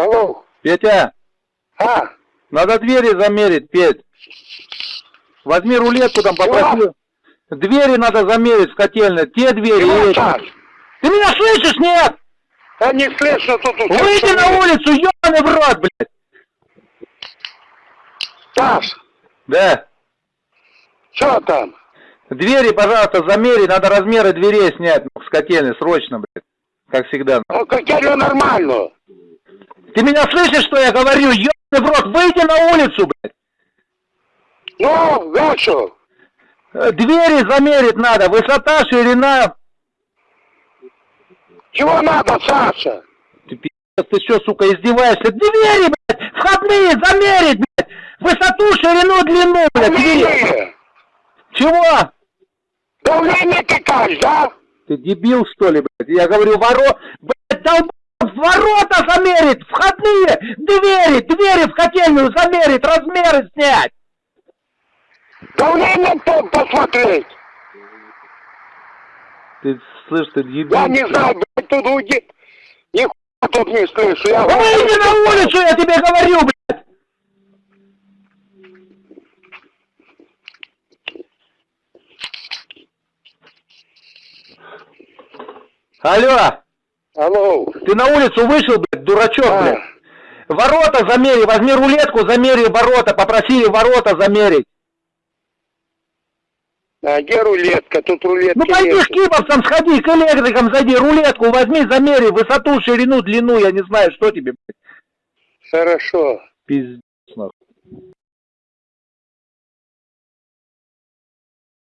Алло. Петя, А, надо двери замерить, Петь. Возьми рулетку там, попроси. Двери надо замерить в котельной. Те двери чего. Саш? Ты меня слышишь, нет? Да не слышно тут. Выйди на улицу, ебаный в рот, блядь. Саш, Да. что там? Двери, пожалуйста, замери, надо размеры дверей снять ну, с котельной, срочно, блядь. Как всегда. Ну, котельную нормально. Ты меня слышишь, что я говорю? Ебаный в рот, выйди на улицу, блядь. Ну, что? Э, Двери замерить надо, высота, ширина. Чего надо, Саша? Ты пи***ц, ты что, сука, издеваешься? Двери, блядь, входные замерить, блядь. Высоту, ширину, длину, блядь, двери. Чего? Давление какая, да? Ты дебил, что ли, блядь? Я говорю, воро... Блядь, долб... ворота замерить, входные, двери, двери в котельную замерить, размеры снять. Давление то посмотреть. Ты слышь, ты дебил. Я не знаю, блядь, тут уйди. Нихуя тут не слышу. Я Выйди на улицу, я тебе говорю, блядь. Алло, Алло. ты на улицу вышел, блядь, дурачок, А, блядь. Ворота замери, возьми рулетку, замери ворота, попросили ворота замерить. а где рулетка? Тут рулетки Ну пойди нет. к кибовцам, сходи, к электрикам зайди, рулетку возьми, замери, высоту, ширину, длину, я не знаю, что тебе, Хорошо. пиздец.